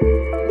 Música